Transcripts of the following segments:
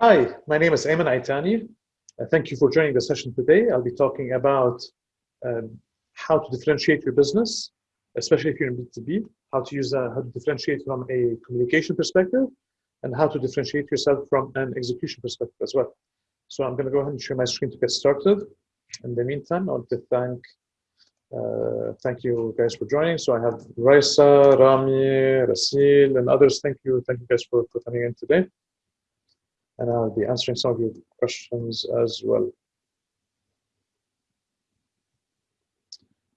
Hi, my name is Ayman Aitani. Uh, thank you for joining the session today. I'll be talking about um, how to differentiate your business, especially if you're in B2B, how to use uh, how to differentiate from a communication perspective, and how to differentiate yourself from an execution perspective as well. So I'm going to go ahead and share my screen to get started. In the meantime, I want to thank uh, thank you guys for joining. So I have Raisa, Rami, Rasil, and others. Thank you. Thank you guys for, for coming in today. And I'll be answering some of your questions as well.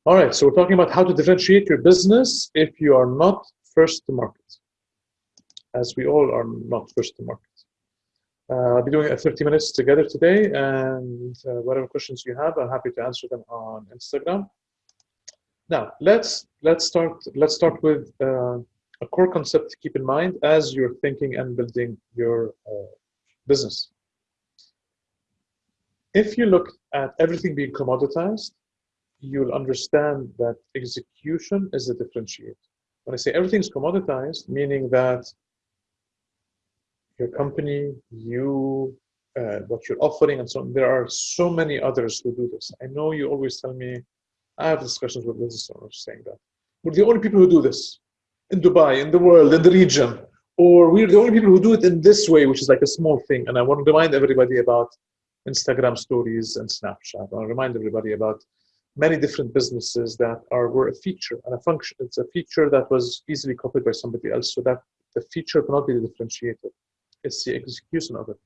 All right, so we're talking about how to differentiate your business if you are not first to market, as we all are not first to market. Uh, I'll be doing a 30 minutes together today, and uh, whatever questions you have, I'm happy to answer them on Instagram. Now, let's let's start let's start with uh, a core concept to keep in mind as you're thinking and building your uh, business. If you look at everything being commoditized, you'll understand that execution is the differentiator. When I say everything's commoditized, meaning that your company, you, uh, what you're offering, and so on, there are so many others who do this. I know you always tell me, I have discussions with business owners saying that. We're the only people who do this in Dubai, in the world, in the region. Or we're the only people who do it in this way, which is like a small thing. And I want to remind everybody about Instagram stories and Snapchat. I want to remind everybody about many different businesses that are were a feature and a function. It's a feature that was easily copied by somebody else, so that the feature cannot be differentiated. It's the execution of it.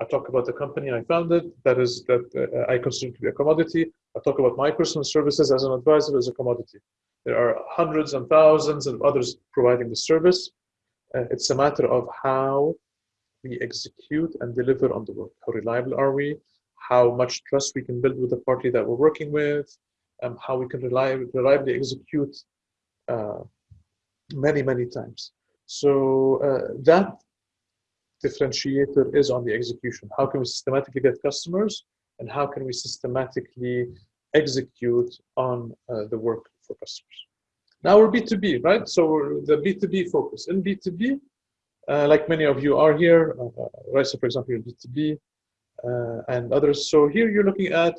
I talk about the company I founded that is that uh, I consider to be a commodity. I talk about my personal services as an advisor as a commodity. There are hundreds and thousands of others providing the service. Uh, it's a matter of how we execute and deliver on the work. How reliable are we? How much trust we can build with the party that we're working with? Um, how we can reliably, reliably execute uh, many, many times. So uh, that differentiator is on the execution. How can we systematically get customers and how can we systematically execute on uh, the work for customers? Now we're B2B, right? So the B2B focus. In B2B, uh, like many of you are here, uh, uh Raisa, for example, you're B2B uh, and others. So here you're looking at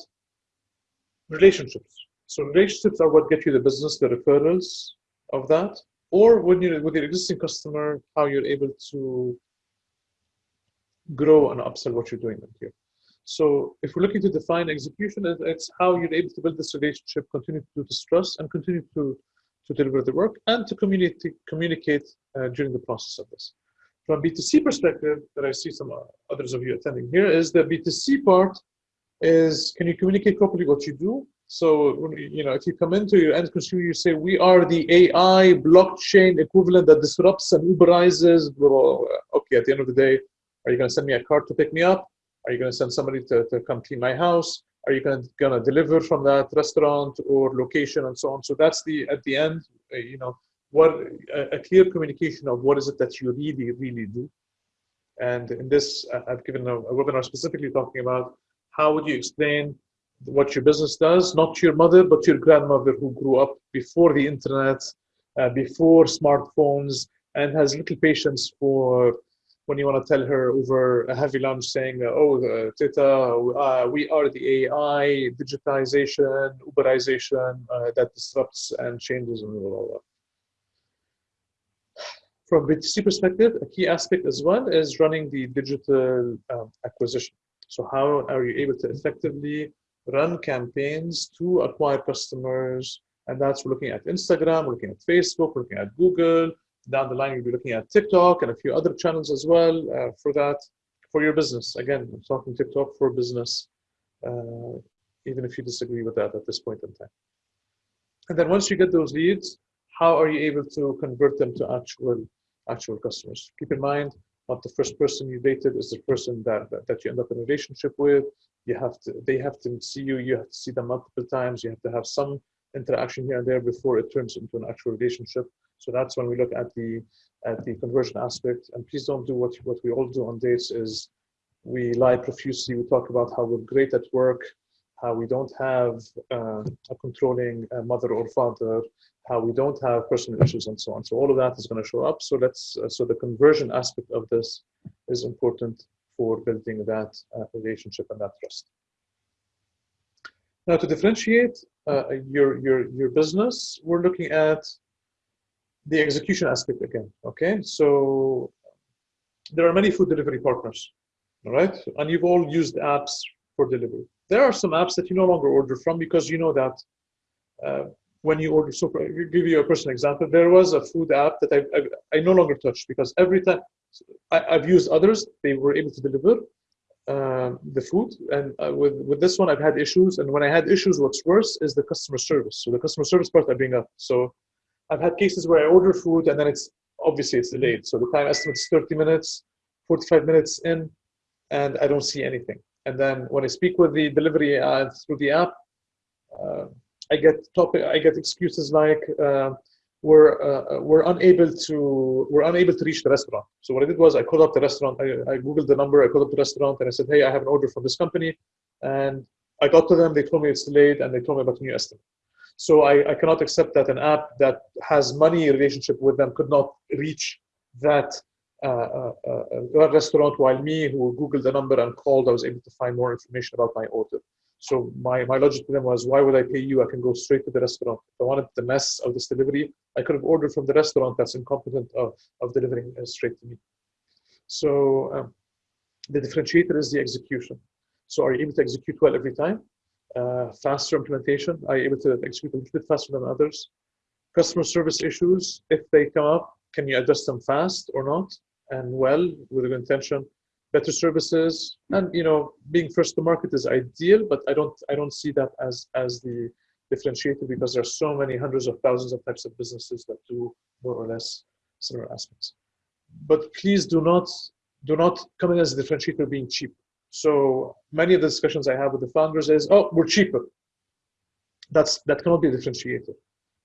relationships. So relationships are what get you the business, the referrals of that, or when you're with your existing customer, how you're able to grow and upsell what you're doing here. So if we're looking to define execution, it's how you're able to build this relationship, continue to do this trust, and continue to to deliver the work and to communicate, communicate uh, during the process of this. From B2C perspective, that I see some uh, others of you attending here, is the B2C part is can you communicate properly what you do? So, you know, if you come into your end consumer, you say, we are the AI blockchain equivalent that disrupts and Uberizes. Okay, at the end of the day, are you going to send me a car to pick me up? Are you going to send somebody to, to come clean my house? Are you going to deliver from that restaurant or location and so on? So that's the at the end uh, you know what a, a, clear communication of what is it that you really really do. And in this i've given a, a, webinar specifically talking about how would you explain what your business does not your mother but your grandmother who grew up before the internet uh, before smartphones and has little patience for when you want to tell her over a heavy lunch saying, oh, uh, uh, we are the AI, digitization, Uberization uh, that disrupts and changes and blah, blah, blah. From B2C perspective, a key aspect as well is running the digital um, acquisition. So how are you able to effectively run campaigns to acquire customers? And that's we're looking at Instagram, we're looking at Facebook, we're looking at Google, down the line, you'll be looking at TikTok and a few other channels as well uh, for that, for your business. Again, I'm talking TikTok for business, uh, even if you disagree with that at this point in time. And then once you get those leads, how are you able to convert them to actual actual customers? Keep in mind, not the first person you dated is the person that, that, that you end up in a relationship with. You have to, they have to see you, you have to see them multiple times, you have to have some interaction here and there before it turns into an actual relationship. So that's when we look at the at the conversion aspect. And please don't do what what we all do on dates is we lie profusely. We talk about how we're great at work, how we don't have uh, a controlling uh, mother or father, how we don't have personal issues, and so on. So all of that is going to show up. So let's uh, so the conversion aspect of this is important for building that uh, relationship and that trust. Now, to differentiate uh, your, your, your business, we're looking at the execution aspect again, okay? So there are many food delivery partners, all right? And you've all used apps for delivery. There are some apps that you no longer order from because you know that uh, when you order, so give you a personal example. There was a food app that I, I, I no longer touch because every time I, have used others, they were able to deliver uh, the food. And uh, with, with this one, I've had issues. And when I had issues, what's worse is the customer service. So the customer service part I bring up. So I've had cases where I order food and then it's obviously it's delayed. So the time estimate is 30 minutes, 45 minutes in, and I don't see anything. And then when I speak with the delivery uh, through the app, uh, I get topic, I get excuses like uh, we're uh, we're unable to we're unable to reach the restaurant. So what I did was I called up the restaurant. I, I googled the number. I called up the restaurant and I said, hey, I have an order from this company, and I got to them. They told me it's delayed and they told me about a new estimate. So I, I cannot accept that an app that has money relationship with them could not reach that uh, uh, uh, restaurant while me who googled the number and called i was able to find more information about my order so my, my logic to them was, why would I pay you? I can go straight to the restaurant. If I wanted the mess of this delivery, I could have ordered from the restaurant that's incompetent of, of delivering uh, straight to me. So um, the differentiator is the execution. So are you able to execute well every time? Uh, faster implementation? Are able to execute a little bit faster than others? Customer service issues, if they come up, can you address them fast or not? And well, with a good intention better services and you know being first to market is ideal but i don't i don't see that as as the differentiator because there are so many hundreds of thousands of types of businesses that do more or less similar aspects but please do not do not come in as a differentiator being cheap so many of the discussions i have with the founders is oh we're cheaper that's that cannot be a differentiator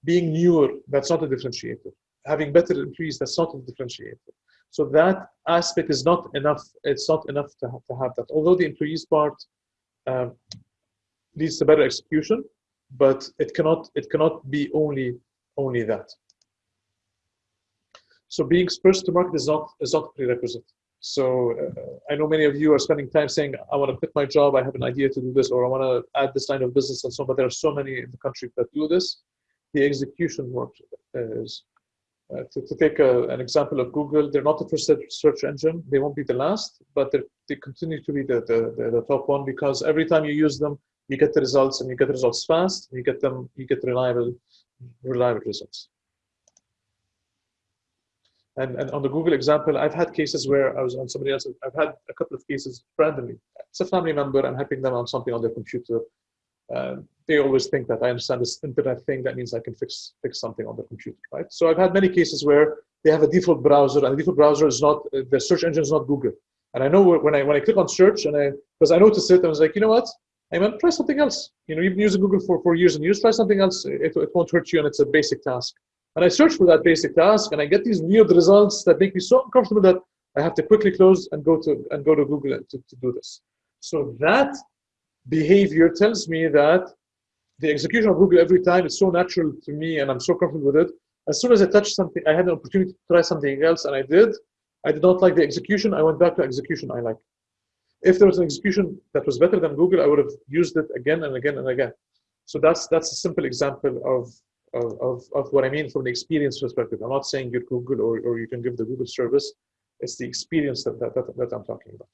being newer that's not a differentiator having better employees that's not a differentiator so that aspect is not enough. It's not enough to have, to have that. Although the employees part um, leads to better execution, but it cannot it cannot be only only that. So being first to market is not is not a prerequisite. So uh, I know many of you are spending time saying, I want to quit my job, I have an idea to do this, or I want to add this line of business and so on, but there are so many in the country that do this. The execution work is uh, to, to, take a, an example of Google, they're not the first search engine. They won't be the last, but they continue to be the, the, the, the, top one because every time you use them, you get the results and you get the results fast. You get them, you get reliable, reliable results. And, and on the Google example, I've had cases where I was on somebody else. I've had a couple of cases randomly. It's a family member. I'm helping them on something on their computer. Uh, they always think that I understand this internet thing. That means I can fix fix something on the computer, right? So I've had many cases where they have a default browser, and the default browser is not the search engine is not Google. And I know when I when I click on search, and I because I noticed it, I was like, you know what? I mean, try something else. You know, you've been using Google for for years and years. Try something else. It, it won't hurt you, and it's a basic task. And I search for that basic task, and I get these weird results that make me so uncomfortable that I have to quickly close and go to and go to Google to, to do this. So that behavior tells me that the execution of Google every time is so natural to me and I'm so comfortable with it. As soon as I touched something, I had an opportunity to try something else and I did. I did not like the execution. I went back to execution I like. If there was an execution that was better than Google, I would have used it again and again and again. So that's that's a simple example of of, of, what I mean from the experience perspective. I'm not saying you're Google or, or you can give the Google service. It's the experience that, that, that, that I'm talking about.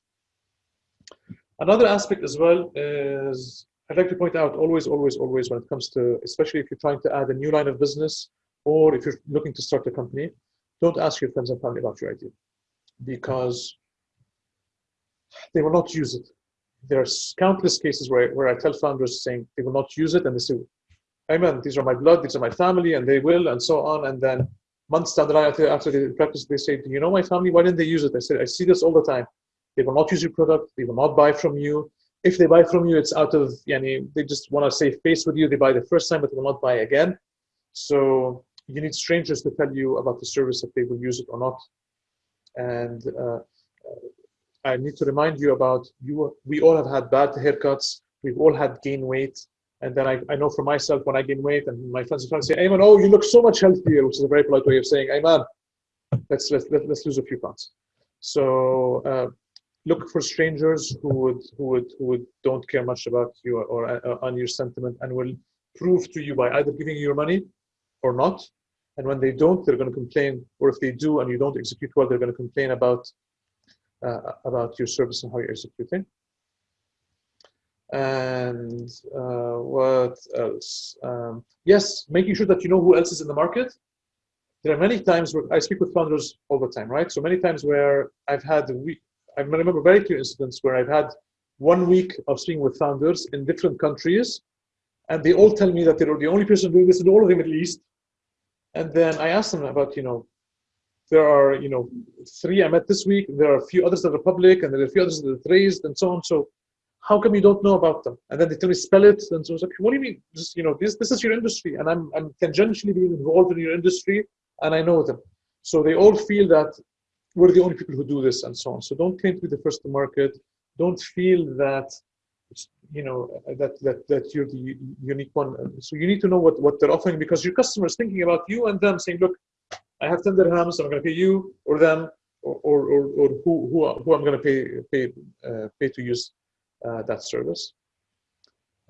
Another aspect as well is I'd like to point out always, always, always when it comes to, especially if you're trying to add a new line of business or if you're looking to start a company, don't ask your friends and family about your idea because they will not use it. There's countless cases where, where I tell founders saying they will not use it and they say, Ayman, these are my blood, these are my family, and they will, and so on. And then months down the line after, after they practice, they say, Do you know my family? Why didn't they use it? I said, I see this all the time. They will not use your product, they will not buy from you if they buy from you, it's out of, yani, they just want to save face with you. They buy the first time, but they will not buy again. So you need strangers to tell you about the service if they will use it or not. And uh, I need to remind you about you. We all have had bad haircuts. We've all had gain weight. And then I, I know for myself when I gain weight and my friends trying to say, Ayman, oh, you look so much healthier, which is a very polite way of saying, Ayman, let's, let's, let's lose a few pounds. So uh, look for strangers who would who would who would don't care much about you or, or uh, on your sentiment and will prove to you by either giving you your money or not. And when they don't, they're going to complain. Or if they do and you don't execute well, they're going to complain about uh, about your service and how you're executing. And uh, what else? Um, yes, making sure that you know who else is in the market. There are many times where I speak with founders all the time, right? So many times where I've had week, I remember very few incidents where I've had one week of speaking with founders in different countries, and they all tell me that they're the only person doing this in all of the Middle East. And then I ask them about, you know, there are, you know, three I met this week. There are a few others that are public, and there are a few others that are raised, and so on. So how come you don't know about them? And then they tell me spell it. And so I was like, what do you mean? Just, you know, this this is your industry, and I'm I'm tangentially being involved in your industry, and I know them. So they all feel that we're the only people who do this, and so on. So don't claim to be the first to market. Don't feel that you know that that that you're the unique one. So you need to know what what they're offering because your customer is thinking about you and them, saying, look, I have 10 dirhams, I'm going to pay you or them or or or, or who who who I'm going to pay pay uh, pay to use uh, that service.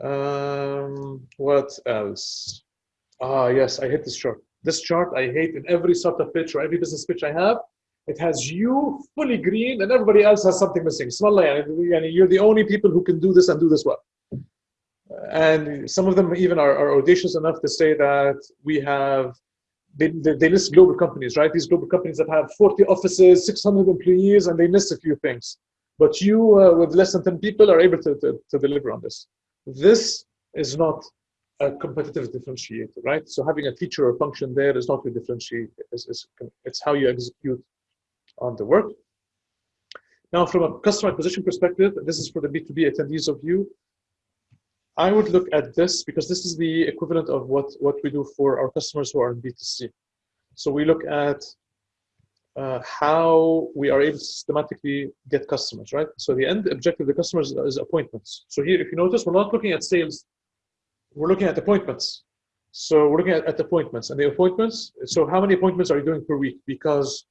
Um, what else? Ah, yes, I hate this chart. This chart I hate in every sort of pitch or every business pitch I have. It has you fully green and everybody else has something missing. You're the only people who can do this and do this well. And some of them even are, are audacious enough to say that we have, they, they, they list global companies, right? These global companies that have 40 offices, 600 employees, and they list a few things. But you, uh, with less than 10 people, are able to, to, to deliver on this. This is not a competitive differentiator, right? So having a feature or function there is not a differentiator. It's, it's, it's how you execute on the work. Now, from a customer acquisition perspective, this is for the B2B attendees of you. I would look at this because this is the equivalent of what, what we do for our customers who are in B2C. So we look at uh, how we are able to systematically get customers, right? So the end objective of the customers is appointments. So here, if you notice, we're not looking at sales, we're looking at appointments. So we're looking at, at appointments and the appointments. So how many appointments are you doing per week? Because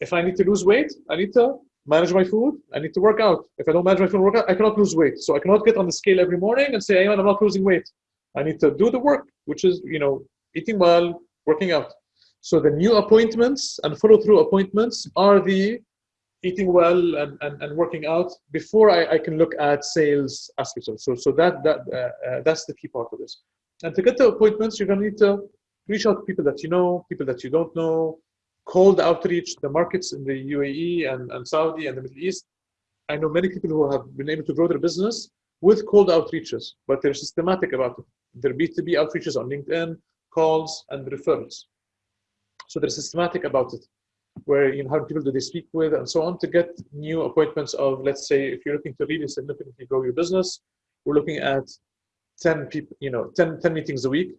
if I need to lose weight, I need to manage my food. I need to work out. If I don't manage my food workout, I cannot lose weight. So I cannot get on the scale every morning and say, hey, I'm not losing weight. I need to do the work, which is, you know, eating well, working out. So the new appointments and follow-through appointments are the eating well and, and, and working out before I, I can look at sales aspects. So, so that, that, uh, uh, that's the key part of this. And to get the appointments, you're going to need to reach out to people that you know, people that you don't know, cold outreach, the markets in the UAE and, and Saudi and the Middle East. I know many people who have been able to grow their business with cold outreaches, but they're systematic about it. Their B2B outreaches on LinkedIn, calls, and referrals. So they're systematic about it, where you know how many people do they speak with and so on to get new appointments of, let's say, if you're looking to really significantly grow your business, we're looking at 10 people, you know, 10, 10 meetings a week.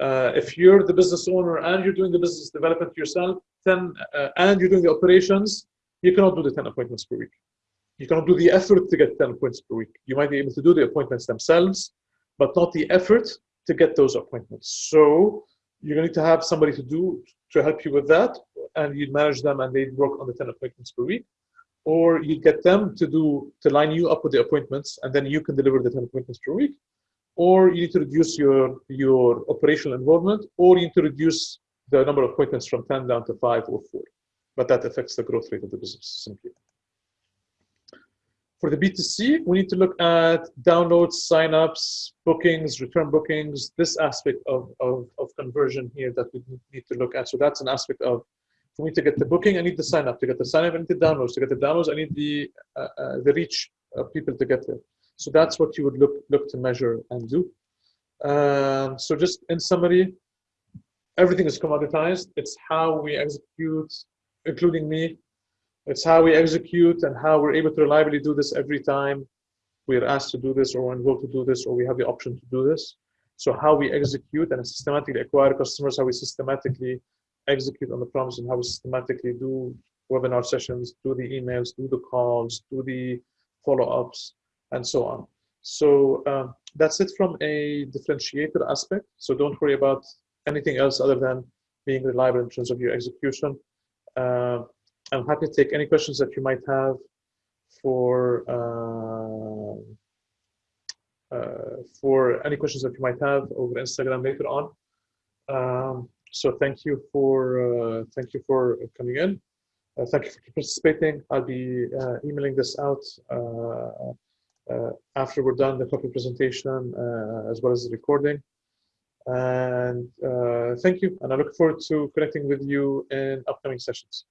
Uh, if you're the business owner and you're doing the business development yourself, 10 uh, and you're doing the operations, you cannot do the 10 appointments per week. You cannot do the effort to get 10 appointments per week. You might be able to do the appointments themselves, but not the effort to get those appointments. So you're going to have somebody to do to help you with that, and you manage them, and they work on the 10 appointments per week. Or you get them to do to line you up with the appointments, and then you can deliver the 10 appointments per week. Or you need to reduce your your operational involvement, or you need to reduce the number of appointments from 10 down to five or four. But that affects the growth rate of the business simply. For the B2C, we need to look at downloads, signups, bookings, return bookings, this aspect of, of, of conversion here that we need to look at. So that's an aspect of, for me to get the booking, I need the sign up. To get the sign up, I need the downloads. To get the downloads, I need the, uh, uh, the reach of people to get there. So that's what you would look, look to measure and do. Um, so just in summary, everything is commoditized. It's how we execute, including me. It's how we execute and how we're able to reliably do this every time we're asked to do this or we're involved to do this or we have the option to do this. So how we execute and systematically acquire customers, how we systematically execute on the promise and how we systematically do webinar sessions, do the emails, do the calls, do the follow-ups, and so on. So um, that's it from a differentiator aspect. So don't worry about anything else other than being reliable in terms of your execution. Uh, I'm happy to take any questions that you might have for uh, uh, for any questions that you might have over Instagram later on. Um, so thank you for uh, thank you for coming in. Uh, thank you for participating. I'll be uh, emailing this out uh, after we're done the copy presentation as well as the recording. And thank you. And I look forward to connecting with you in upcoming sessions.